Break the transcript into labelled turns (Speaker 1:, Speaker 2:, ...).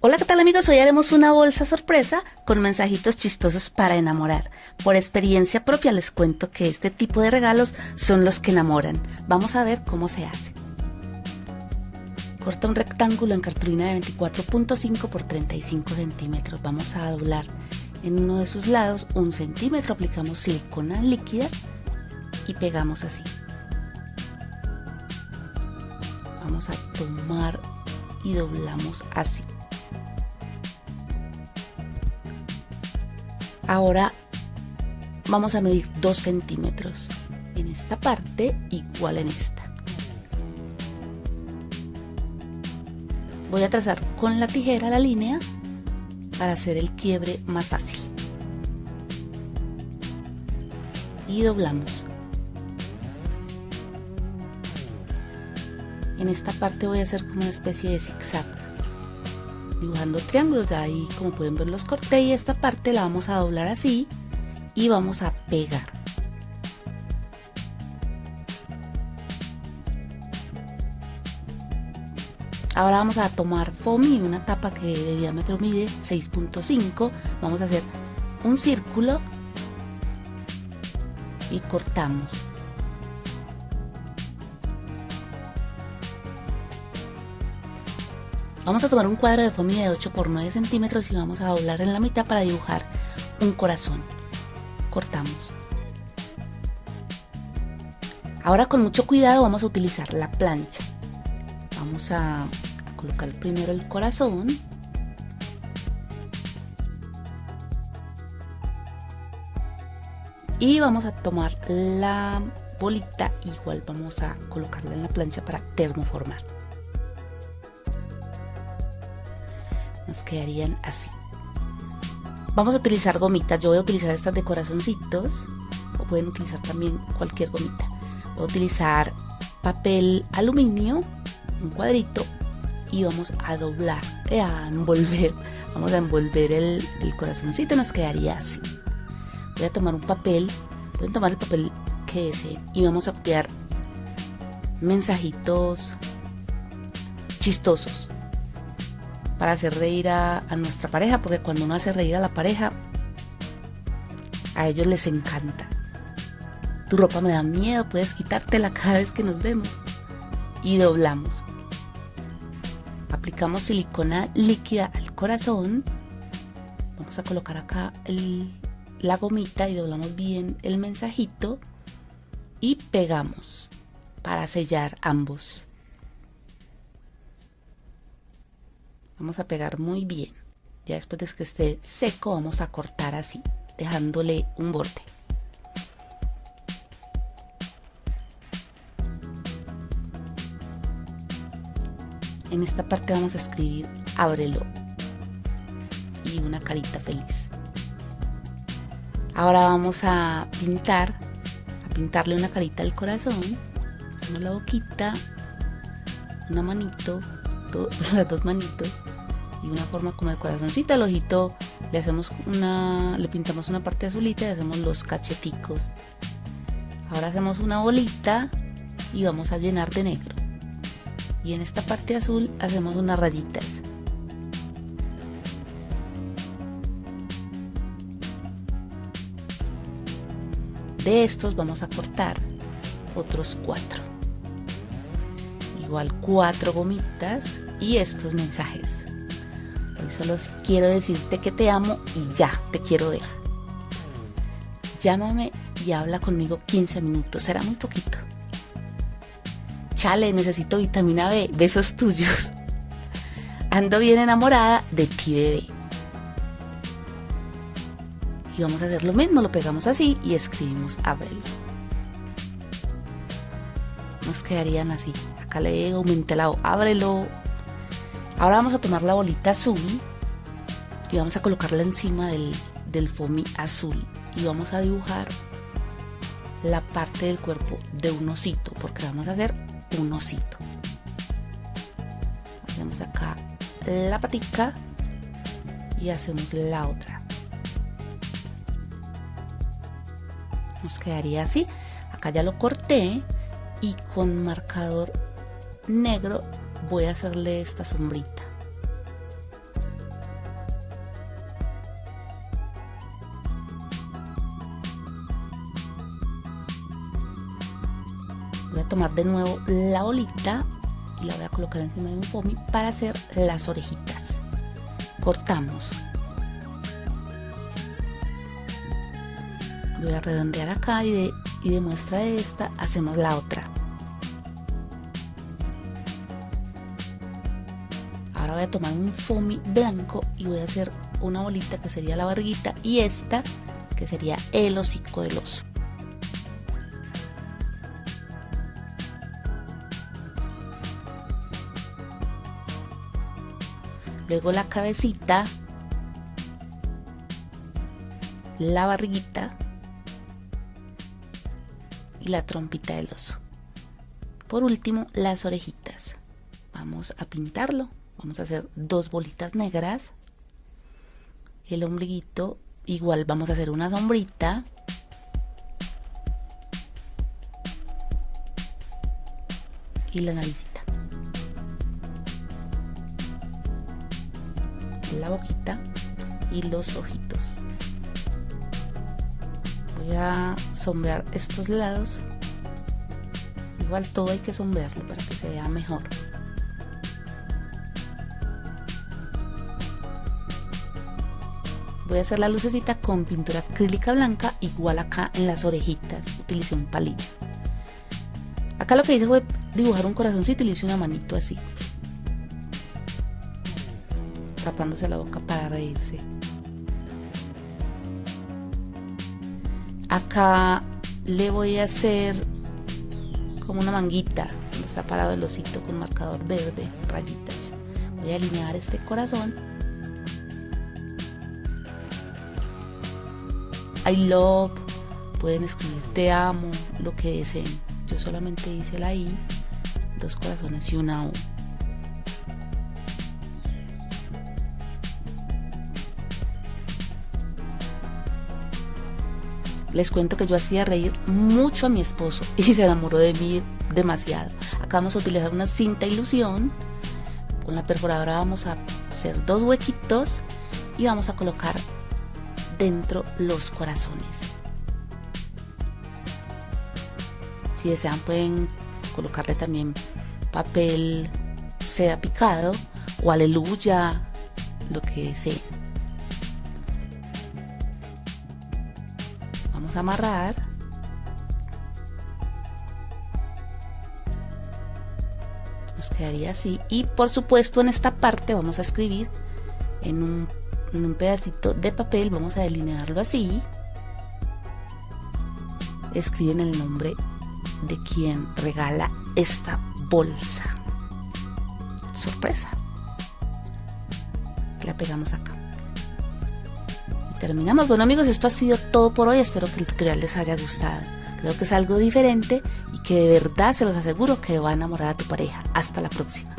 Speaker 1: Hola, ¿qué tal amigos? Hoy haremos una bolsa sorpresa con mensajitos chistosos para enamorar. Por experiencia propia les cuento que este tipo de regalos son los que enamoran. Vamos a ver cómo se hace. Corta un rectángulo en cartulina de 24.5 por 35 centímetros. Vamos a doblar en uno de sus lados un centímetro. Aplicamos silicona líquida y pegamos así. Vamos a tomar y doblamos así. Ahora vamos a medir 2 centímetros en esta parte igual en esta. Voy a trazar con la tijera la línea para hacer el quiebre más fácil. Y doblamos. En esta parte voy a hacer como una especie de zigzag dibujando triángulos, ahí como pueden ver los corté y esta parte la vamos a doblar así y vamos a pegar. Ahora vamos a tomar foamy, una tapa que de diámetro mide 6.5, vamos a hacer un círculo y cortamos. Vamos a tomar un cuadro de foamy de 8 por 9 centímetros y vamos a doblar en la mitad para dibujar un corazón. Cortamos. Ahora con mucho cuidado vamos a utilizar la plancha. Vamos a colocar primero el corazón. Y vamos a tomar la bolita, igual vamos a colocarla en la plancha para termoformar. Nos quedarían así. Vamos a utilizar gomitas, yo voy a utilizar estas de corazoncitos o pueden utilizar también cualquier gomita. Voy a utilizar papel aluminio, un cuadrito y vamos a doblar, eh, a envolver, vamos a envolver el, el corazoncito, nos quedaría así. Voy a tomar un papel, pueden tomar el papel que deseen y vamos a pegar mensajitos chistosos para hacer reír a, nuestra pareja, porque cuando uno hace reír a la pareja, a ellos les encanta. Tu ropa me da miedo, puedes quitártela cada vez que nos vemos. Y doblamos. Aplicamos silicona líquida al corazón. Vamos a colocar acá la gomita y doblamos bien el mensajito. Y pegamos para sellar ambos. Vamos a pegar muy bien. Ya después de que esté seco vamos a cortar así, dejándole un borde. En esta parte vamos a escribir ábrelo y una carita feliz. Ahora vamos a pintar, a pintarle una carita al corazón, una boquita, una manito, las dos manitos y una forma como de corazoncito. Al ojito le hacemos una, le pintamos una parte azulita y hacemos los cacheticos. Ahora hacemos una bolita y vamos a llenar de negro. Y en esta parte azul hacemos unas rayitas. De estos vamos a cortar otros cuatro. Igual cuatro gomitas y estos mensajes. Hoy solo quiero decirte que te amo y ya te quiero dejar. Llámame y habla conmigo 15 minutos, será muy poquito. Chale, necesito vitamina B, besos tuyos. Ando bien enamorada de ti, bebé. Y vamos a hacer lo mismo, lo pegamos así y escribimos ábrelo. Nos quedarían así. Acá le aumenté el lado, ábrelo, Ahora vamos a tomar la bolita azul y vamos a colocarla encima del, del foamy azul y vamos a dibujar la parte del cuerpo de un osito porque vamos a hacer un osito. Hacemos acá la patica y hacemos la otra. Nos quedaría así. Acá ya lo corté y con marcador negro voy a hacerle esta sombrita. Voy a tomar de nuevo la bolita y la voy a colocar encima de un foamy para hacer las orejitas. Cortamos. Voy a redondear acá y de, y de muestra de esta hacemos la otra. Voy a tomar un foamy blanco y voy a hacer una bolita que sería la barriguita y esta que sería el hocico del oso luego la cabecita, la barriguita y la trompita del oso. Por último, las orejitas. Vamos a pintarlo. Vamos a hacer dos bolitas negras. El ombliguito, igual vamos a hacer una sombrita. Y la naricita. la boquita y los ojitos voy a sombrear estos lados igual todo hay que sombrearlo para que se vea mejor voy a hacer la lucecita con pintura acrílica blanca igual acá en las orejitas utilicé un palillo acá lo que hice fue dibujar un corazoncito y le una manito así tapándose la boca para reírse. Acá le voy a hacer como una manguita donde está parado el osito con marcador verde, rayitas. Voy a alinear este corazón. I love, pueden escribir te amo, lo que deseen. Yo solamente hice la I, dos corazones y una U. Les cuento que yo hacía reír mucho a mi esposo y se enamoró de mí demasiado. Acá vamos a utilizar una cinta ilusión. Con la perforadora vamos a hacer dos huequitos y vamos a colocar dentro los corazones. Si desean pueden colocarle también papel seda picado o aleluya, lo que deseen. amarrar nos quedaría así y por supuesto en esta parte vamos a escribir en un, en un pedacito de papel vamos a delinearlo así escriben el nombre de quien regala esta bolsa sorpresa la pegamos acá terminamos. Bueno amigos, esto ha sido todo por hoy. Espero que el tutorial les haya gustado. Creo que es algo diferente y que de verdad se los aseguro que va a enamorar a tu pareja. Hasta la próxima.